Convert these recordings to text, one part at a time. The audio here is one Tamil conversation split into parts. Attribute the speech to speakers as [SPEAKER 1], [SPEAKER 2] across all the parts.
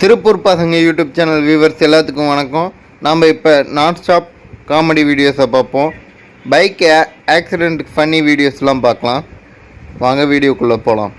[SPEAKER 1] திருப்பூர் பசங்க யூடியூப் சேனல் வியூவர்ஸ் எல்லாத்துக்கும் வணக்கம். நாம் இப்போ நான் ஸ்டாப் காமெடி வீடியோஸை பார்ப்போம். பைக் ஆக்சிடெண்ட் ஃபன்னி வீடியோஸ்லாம் பார்க்கலாம். வாங்க வீடியோக்குள்ளே போகலாம்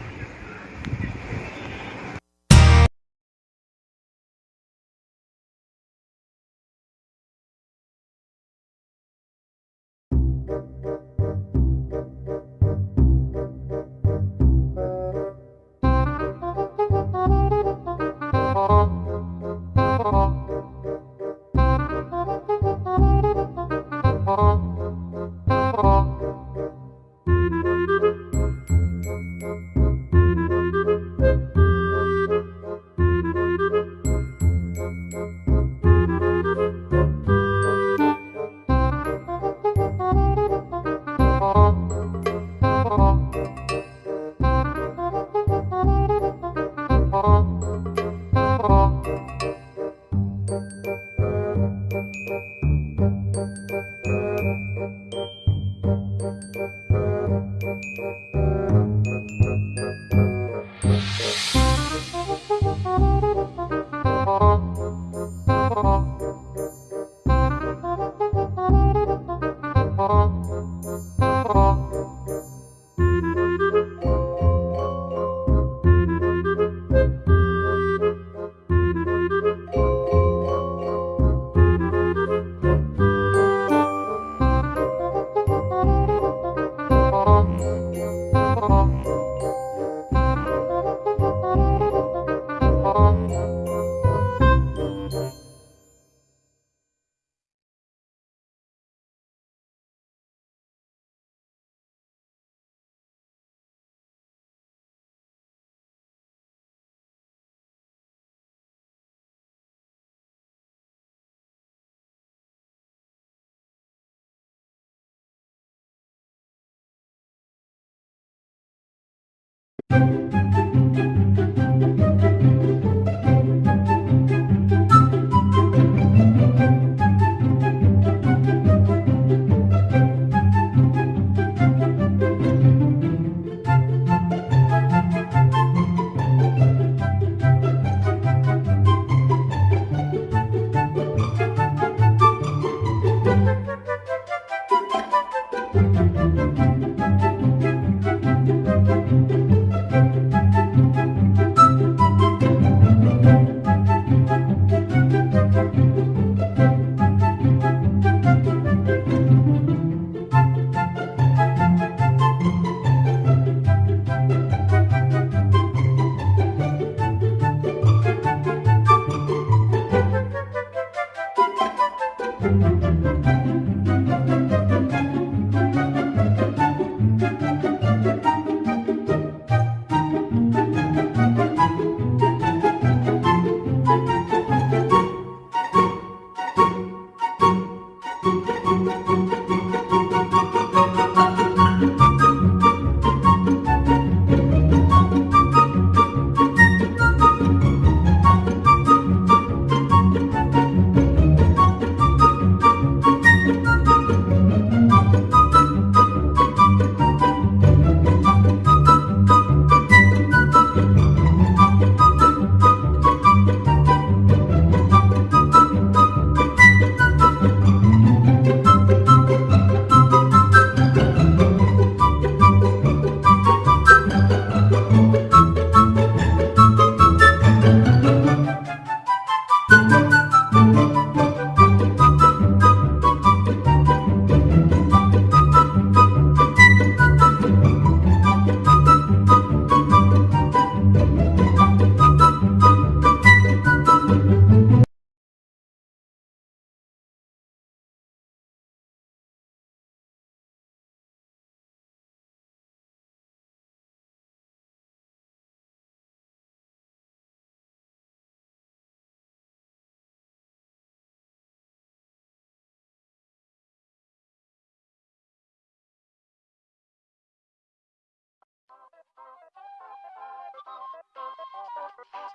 [SPEAKER 2] Thank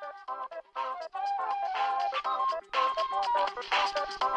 [SPEAKER 2] you.